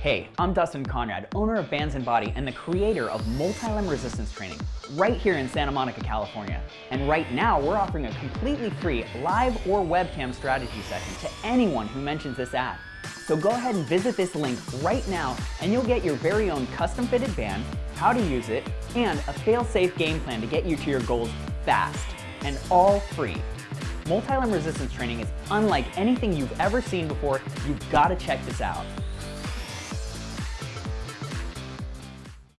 Hey, I'm Dustin Conrad, owner of Bands and Body and the creator of Multi-Limb Resistance Training right here in Santa Monica, California. And right now, we're offering a completely free live or webcam strategy session to anyone who mentions this ad. So go ahead and visit this link right now and you'll get your very own custom fitted band, how to use it, and a fail-safe game plan to get you to your goals fast and all free. Multi-limb resistance training is unlike anything you've ever seen before. You've got to check this out.